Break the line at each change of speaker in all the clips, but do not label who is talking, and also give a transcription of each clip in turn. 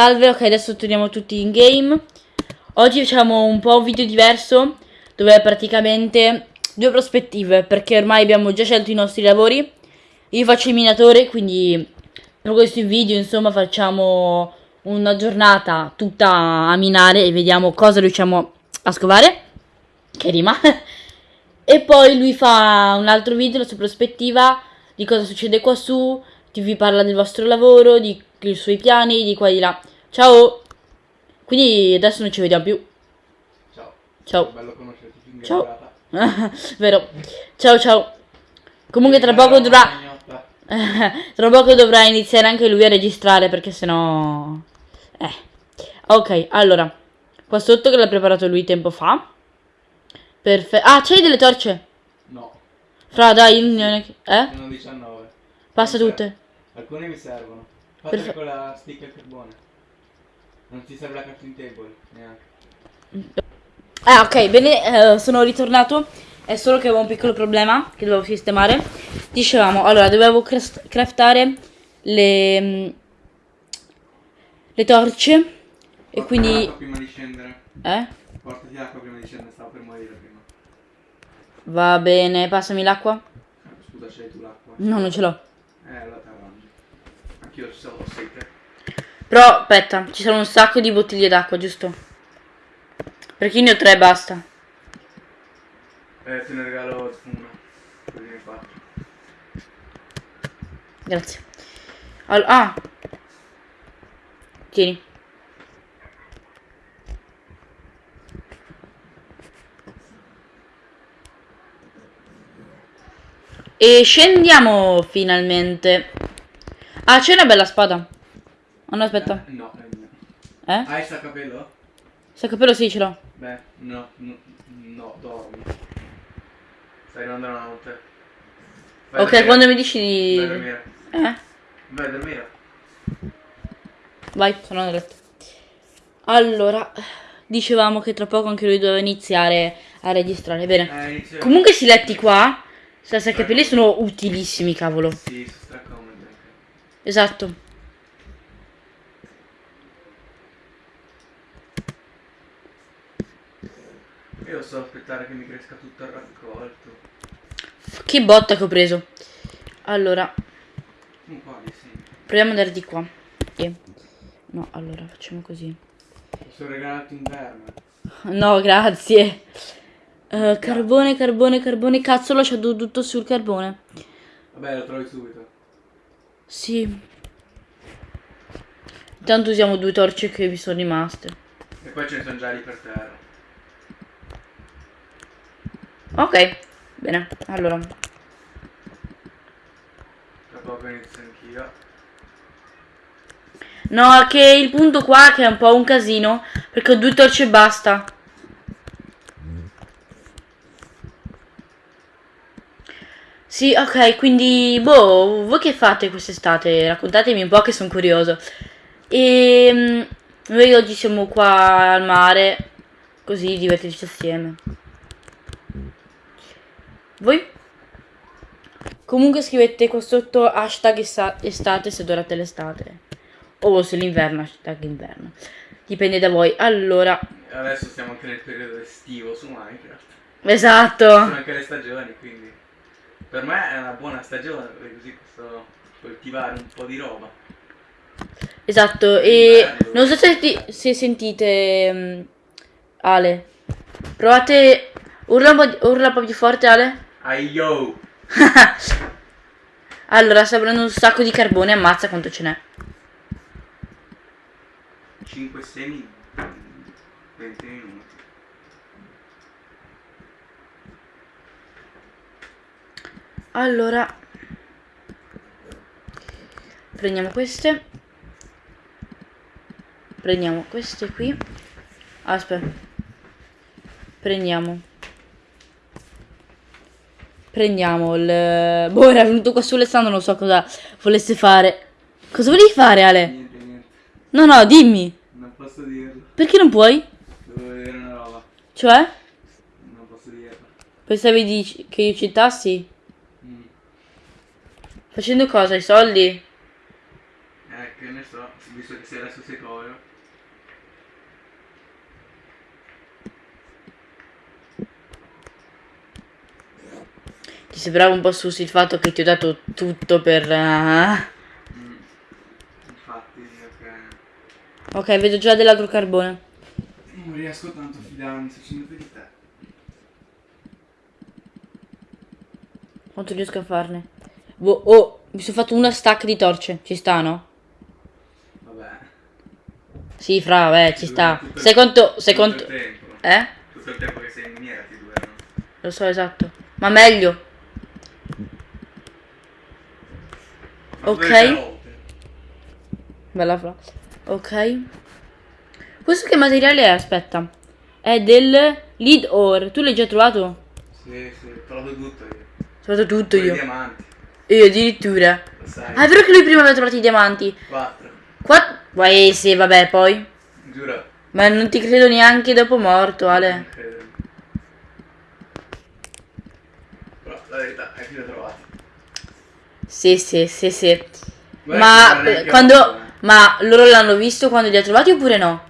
Salve, ok, adesso torniamo tutti in game. Oggi facciamo un po' un video diverso, dove praticamente due prospettive, perché ormai abbiamo già scelto i nostri lavori. Io faccio il minatore, quindi per questo video, insomma, facciamo una giornata tutta a minare e vediamo cosa riusciamo a scovare. Che rima. e poi lui fa un altro video, la sua prospettiva, di cosa succede qua su, vi parla del vostro lavoro, di i suoi piani, di qua e di là. Ciao! Quindi adesso non ci vediamo più.
Ciao.
Ciao.
Bello conoscerti
Ciao. Vero. Ciao ciao. Comunque tra poco dovrà... Tra poco dovrà iniziare anche lui a registrare perché sennò... Eh. Ok, allora. Qua sotto che l'ha preparato lui tempo fa. Perfetto. Ah, c'hai delle torce?
No,
Fra, dai, non è eh?
sono 19.
Passa tutte.
Alcune mi servono.
Perfe-
con la stick al carbone. Non ti serve la crafting table, neanche.
Ah, ok, bene, eh, sono ritornato. È solo che avevo un piccolo problema che dovevo sistemare. Dicevamo, allora, dovevo craftare le, mm, le torce. E
Portati
quindi...
l'acqua prima di scendere.
Eh?
Portati l'acqua prima di scendere, stavo per morire prima.
Va bene, passami l'acqua.
Scusa, c'hai tu l'acqua?
No, non ce l'ho.
Eh, allora ti arrangi. Anch'io ci ho sete.
Però, aspetta, ci sono un sacco di bottiglie d'acqua, giusto? Perché io ne ho tre e basta.
Eh, te ne regalo una. Così ne faccio.
Grazie. Al- ah. Tieni. E scendiamo finalmente. Ah, c'è una bella spada. Oh, no, aspetta.
Eh, no, è mio.
Eh?
Hai sta capello?
Saccapello sì, ce l'ho.
Beh, no, no, no, dormi. Stai arrivando la notte. Vai a
Ok, quando mi dici di...
Vai a dormire.
Eh?
Vai a dormire.
Vai, sono nel letto. Allora, dicevamo che tra poco anche lui doveva iniziare a registrare. Bene.
Eh, inizio.
Comunque questi letti qua, senza capelli, sono utilissimi, cavolo.
Sì, stracomodi anche.
Esatto.
Io so aspettare che mi cresca tutto il raccolto.
Che botta che ho preso. Allora,
Un po' di sì.
proviamo ad andare di qua. E- No, allora, facciamo così.
Posso regalarti un verme.
No, grazie. Eh, carbone, carbone, carbone. Cazzo, ho lasciato tutto sul carbone.
Vabbè, lo trovi subito.
Sì. Intanto usiamo due torce che vi sono rimaste.
E poi ce ne sono già lì per terra.
Ok, bene. Allora, no, che il punto qua che è un po' un casino. Perché ho due torce e basta. Sì, ok, quindi, boh, voi che fate quest'estate? Raccontatemi un po' che sono curioso. E noi oggi siamo qua al mare, così divertirci assieme. Voi? Comunque scrivete qua sotto hashtag estate se adorate l'estate. O se l'inverno, hashtag inverno. Dipende da voi. Allora,
Adesso siamo anche nel periodo estivo su Minecraft.
esatto.
Sono anche le stagioni, quindi. Per me è una buona stagione, perché così posso coltivare un po' di roba.
Esatto, e non so se, ti- se sentite mm, Ale. Provate, urla un, po' di- urla un po' più forte Ale.
Ai yo!
Allora, sta prendendo un sacco di carbone, ammazza quanto ce n'è.
5 semi 20 minuti.
Allora, prendiamo queste. Prendiamo queste qui. Aspetta. Prendiamo. Prendiamo il... Boh, era venuto qua sull'estando, non so cosa volesse fare. Cosa volevi fare, Ale?
Niente, niente.
No, no, dimmi.
Non posso dirlo.
Perché non puoi?
Devo vedere una roba.
Cioè?
Non posso dirlo.
Pensavi di- che io citassi?
Mm.
Facendo cosa? I soldi?
Eh, che ne so, visto che sei adesso sei
sembrava un po' sus il fatto che ti ho dato tutto per...
Mm. Infatti, ok.
Ok, vedo già dell'altro carbone.
Non riesco tanto a fidarmi sinceramente di te.
Quanto riesco a farne? Boh, oh, mi sono fatto una stack di torce. Ci sta, no?
Vabbè.
Sì, fra, vabbè, ci sta.
Il tempo.
Eh?
Tutto il tempo che sei in miniera ti durano.
Lo so, esatto. Ma meglio. Ok. Bella fra. Ok. Questo che materiale è? Aspetta. È del lead ore. Tu l'hai già trovato?
Sì, sì, ho trovato tutto io.
Ho trovato tutto
i
io.
diamanti,
Io addirittura. Ah, è vero che lui prima aveva trovato i diamanti.
Quattro.
Qua... Vai, sì, vabbè, poi.
Giuro.
Ma non ti credo neanche dopo morto, Ale.
credo. Però la verità è che li ho trovati.
Sì, sì, sì, sì.
Guarda
Ma quando... Ma loro l'hanno visto quando li ha trovati oppure no?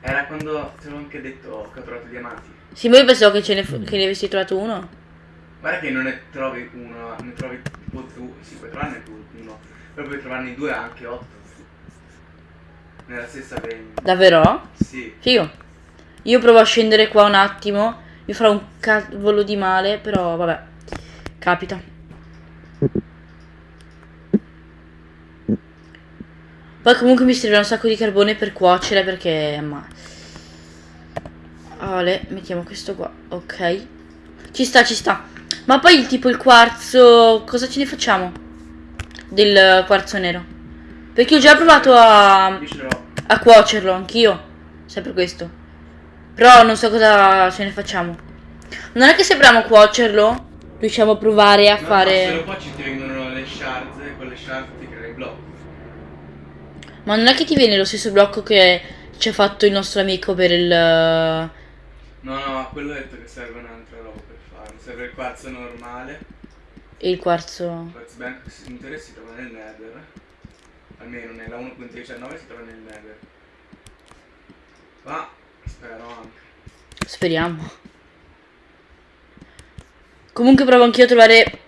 Era quando ti avevo anche detto che ho trovato i diamanti.
Sì, ma io pensavo che, ce ne che ne avessi trovato uno.
Guarda che non ne trovi uno, ne trovi tipo tu, sì, puoi trovarne tu uno, però puoi trovarne due anche otto. Nella stessa vein.
Davvero?
Sì.
Figo. Io provo a scendere qua un attimo. Mi farò un cavolo di male, però vabbè. Capita. Poi comunque mi servirà un sacco di carbone per cuocere perché... Ma... Ale, mettiamo questo qua. Ok. Ci sta, ci sta. Ma poi il tipo il quarzo... Cosa ce ne facciamo? Del quarzo nero. Perché ho già provato a a cuocerlo anch'io. Sempre questo. Però non so cosa ce ne facciamo. Non è che se proviamo a cuocerlo, riusciamo a provare a
No, Se lo
fare.
facci ti vengono le shards e con le shards ti crei il blocco.
Ma non è che ti viene lo stesso blocco che ci ha fatto il nostro amico per il.
No, no, quello ho detto che serve un'altra roba per farlo. Serve il quarzo normale.
Il quarzo.
Il quarzo che in teoria si trova nel nether. Almeno nella 1.19 si trova nel nether. Ma spero anche.
Speriamo. Comunque provo anch'io a trovare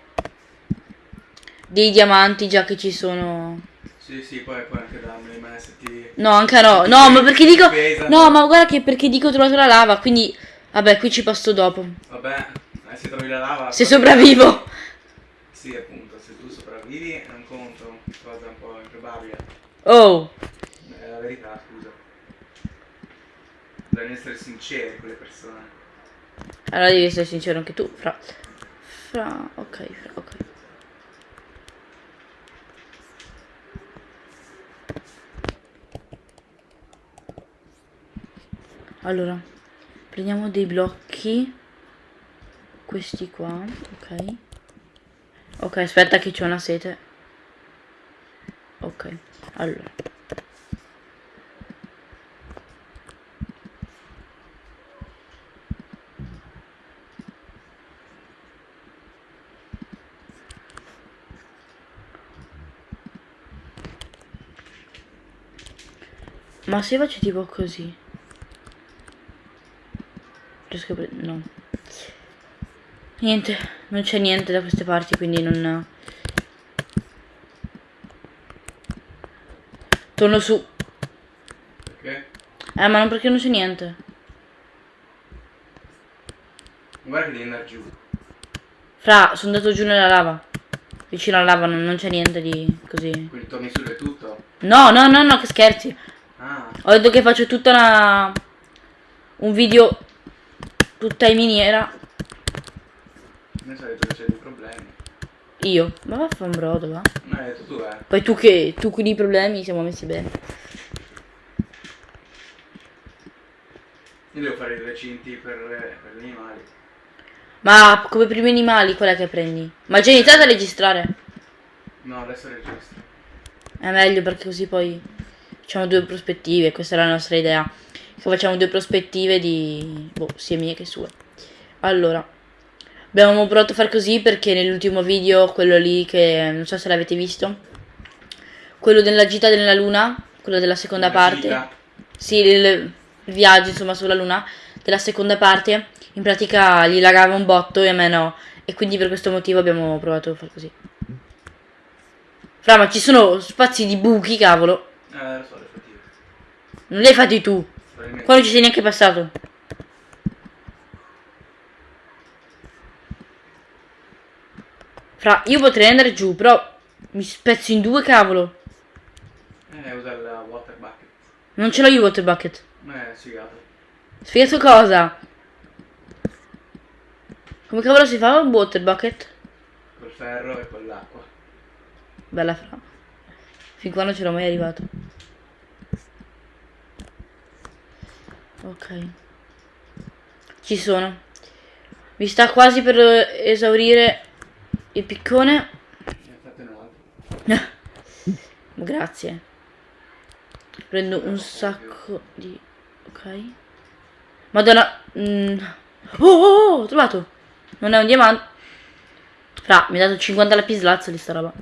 dei diamanti già che ci sono.
Sì, sì, poi puoi anche darmeli, ma se ti...
No, anche no. No, ma perché dico.
Pesano.
No, ma guarda che perché dico ho trovato la lava, quindi. Vabbè, qui ci passo dopo.
Vabbè, eh, se trovi la lava...
Se sopravvivo.
Sì, appunto, se tu sopravvivi è un conto, cosa un po' improbabile.
Oh.
È la verità, scusa. Bisogna essere sinceri con le persone.
Allora devi essere sincero anche tu, fra. Fra, ok, fra, ok. Allora, prendiamo dei blocchi. Questi qua, ok. Ok, aspetta che c'è una sete. Ok, allora. Ma se faccio tipo così? A pre- No. Niente, non c'è niente da queste parti, quindi non... Torno su.
Perché?
Eh, ma non perché non c'è niente.
Guarda che devi andare giù.
Fra, sono andato giù nella lava. Vicino alla lava non, non c'è niente di così.
Quindi torni su e tutto.
No, no, no, no, che scherzi.
Ah,
Ho detto che faccio tutta una... Un video tutta in miniera.
ne detto che c'è dei problemi.
Io. Ma va a fare un brodo, va.
No, hai detto tu, eh.
Poi tu che... Tu con i problemi siamo messi bene.
Io devo fare i recinti per, per gli animali.
Ma come primi animali qual è che prendi? Ma già iniziate a registrare?
No, adesso registro.
È meglio perché così poi facciamo due prospettive, questa è la nostra idea. Che facciamo due prospettive di boh, sia mie che sue. Allora, abbiamo provato a far così perché nell'ultimo video, quello lì che non so se l'avete visto, quello della gita della luna, quello della seconda
Una
parte.
gita.
Sì, il, viaggio insomma sulla luna della seconda parte, in pratica gli lagava un botto e a me no. E quindi per questo motivo abbiamo provato a fare così. Fra, ma ci sono spazi di buchi, cavolo.
Eh, lo so, le fatiche.
Non li hai fatti tu. Qua non ci sei neanche passato. Fra, io potrei andare giù, però mi spezzo in due, cavolo.
Eh, usa il water bucket.
Non ce l'ho io il water bucket.
Eh, sfigato.
Spiegato cosa? Come cavolo si fa un water bucket?
Col ferro e con l'acqua.
Bella fra. Fin qua non c'ero mai arrivato. Ok. Ci sono. Mi sta quasi per esaurire il piccone. Grazie. Prendo un sacco di... Ok. Madonna. mm. Oh, oh, oh, ho trovato. Non è un diamante. Fra, mi ha dato 50 lapislazzoli sta roba.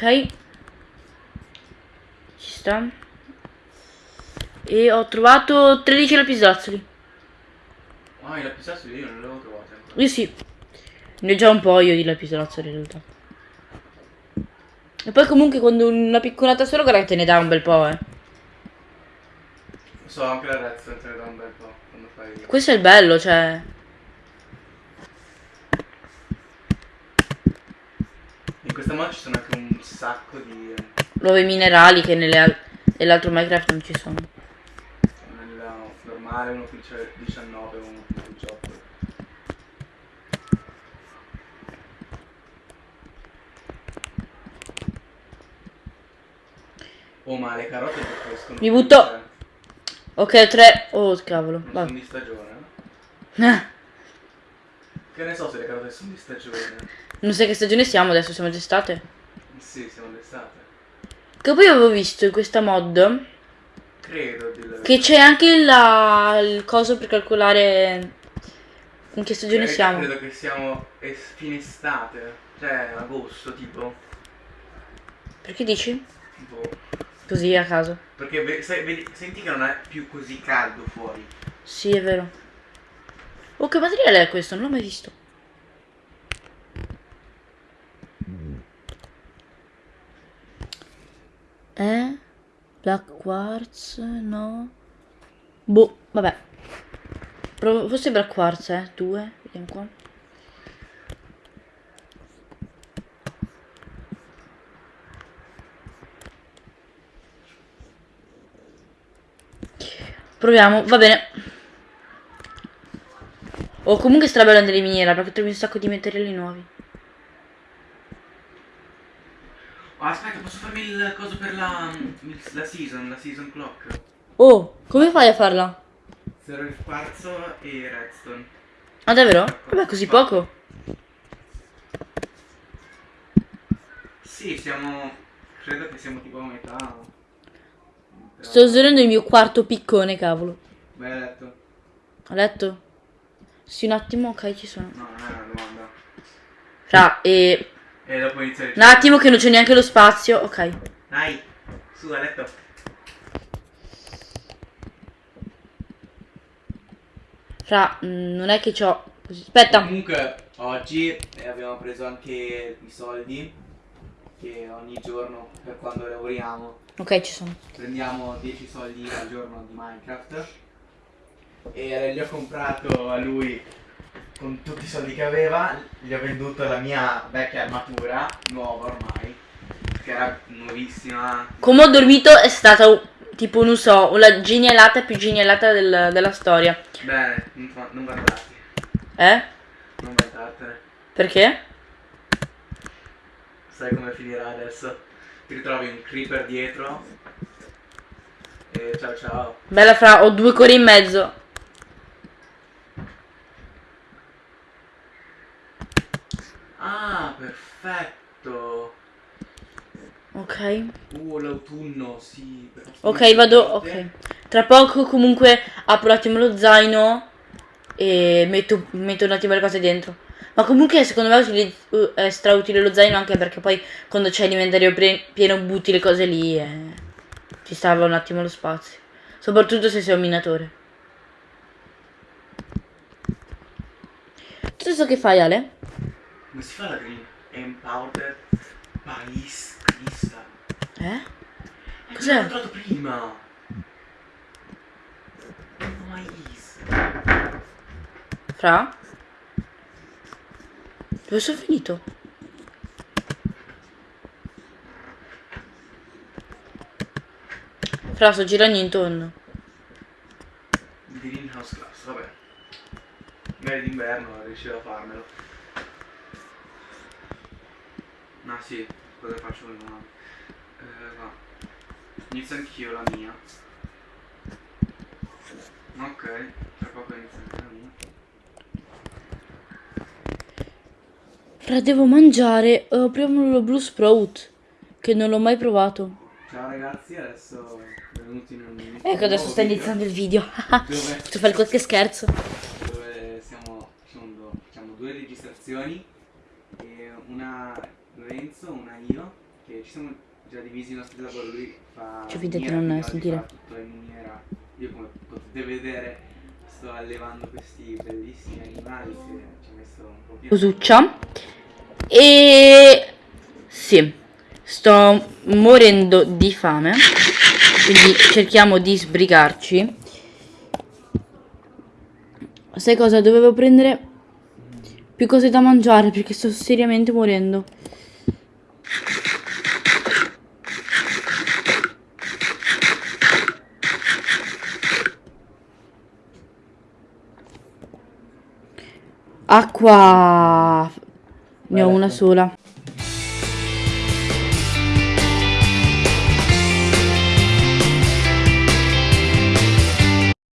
Ok. Ci sta. E ho trovato 13 lapislazzoli.
Ah, i lapislazzoli io non li avevo trovati ancora.
Io sì. Ne ho già un po' io di lapislazzoli in realtà. E poi comunque quando una piccolata solo guarda che te ne dà un bel po', eh.
So, anche la redstone te ne dà un bel po' quando fai...
Questo è il bello, cioè.
Questa mod ci sono anche un sacco di...
Nuovi minerali che nell'altro Minecraft non ci sono.
Nella normale uno qui c'è 19, uno qui 18. Oh ma le carote che crescono.
Mi butto. Ok, tre. Oh, cavolo.
Non
Vabbè.
sono di stagione. eh? Che ne so se le carote sono di stagione.
Non sai che stagione siamo adesso, siamo d'estate.
Sì, siamo d'estate.
Che poi avevo visto in questa mod
Credo di
che c'è anche la- il coso per calcolare in che stagione
Credo-
siamo.
Credo che siamo es- fine estate. Cioè agosto tipo.
Perché dici?
tipo
Così a caso.
perché vedi- senti che non è più così caldo fuori.
Sì, è vero. Oh, che materiale è questo? Non l'ho mai visto. Eh? Black quartz? No. Boh, vabbè. Provo- forse black quartz, eh? Due. Vediamo qua. Proviamo, va bene. O comunque strabello andare in miniera perché trovi un sacco di materiali nuovi.
Oh, aspetta, posso farmi il coso per la, la season, la season clock?
Oh, come fai a farla?
Zero il quarzo e redstone.
Ah davvero? Vabbè, così poco.
Sì, siamo. Credo che siamo tipo a metà. Però-
Sto usurando il mio quarto piccone, cavolo.
Beh, hai detto.
Ho letto? Sì, un attimo, ok, ci sono.
No, non è una domanda.
Fra, e...
E dopo inizia il
Un attimo che non c'è neanche lo spazio. Ok.
Dai, su, a letto.
Fra, mm, non è che c'ho... così- Aspetta.
Comunque, oggi eh, abbiamo preso anche i soldi. Che ogni giorno, per quando lavoriamo,
Ok, ci sono.
prendiamo 10 soldi al giorno di Minecraft. E gli ho comprato a lui con tutti i soldi che aveva. Gli ho venduto la mia vecchia armatura, nuova ormai. Che era nuovissima.
Come ho dormito è stata tipo, non so, la genialata più genialata del- della storia.
Bene, non, non vantarti.
Eh?
Non vantartene.
Perché?
Sai come finirà adesso? Ti ritrovi un creeper dietro. E ciao ciao.
Bella fra, ho due cuori in mezzo.
Ah, perfetto.
Ok.
Uh, l'autunno, sì.
Ok, vado. Ok. Tra poco comunque apro un attimo lo zaino e metto, metto un attimo le cose dentro. Ma comunque secondo me è, uh, è strautile lo zaino anche perché poi quando c'è l'inventario pieno butti le cose lì e Ti salva un attimo lo spazio. Soprattutto se sei un minatore. Tu so che fai, Ale?
Come si fa la green? Empowered Pais Crystal.
Eh?
Eh,
Cos'è?
L'ho trovato prima. Mais.
Fra? Dove sono finito? Fra, sto girando intorno.
Greenhouse Class, vabbè. Magari d'inverno riuscirò a farmelo. No, sì, cosa faccio prima? Eh, va. Inizio anch'io la mia. Ok, tra poco inizio anche la mia.
Fra, devo mangiare uh, prima lo Blue Sprout, che non l'ho mai provato.
Ciao ragazzi, adesso benvenuti in un
Ecco, adesso sta iniziando il video.
Dove?
Faccio fare qualche scherzo.
dove siamo, facciamo, facciamo due registrazioni e una Lorenzo, una io, che ci siamo già divisi i nostri lavori, lui fa
finta di
miniera,
non sentire.
tutto in miniera. Io come potete vedere sto allevando questi bellissimi animali che ci ha messo un po' più
Cosuccia. E sì, sto morendo di fame. Quindi cerchiamo di sbrigarci. Sai cosa? Dovevo prendere più cose da mangiare perché sto seriamente morendo. Acqua. Ne ho una sola.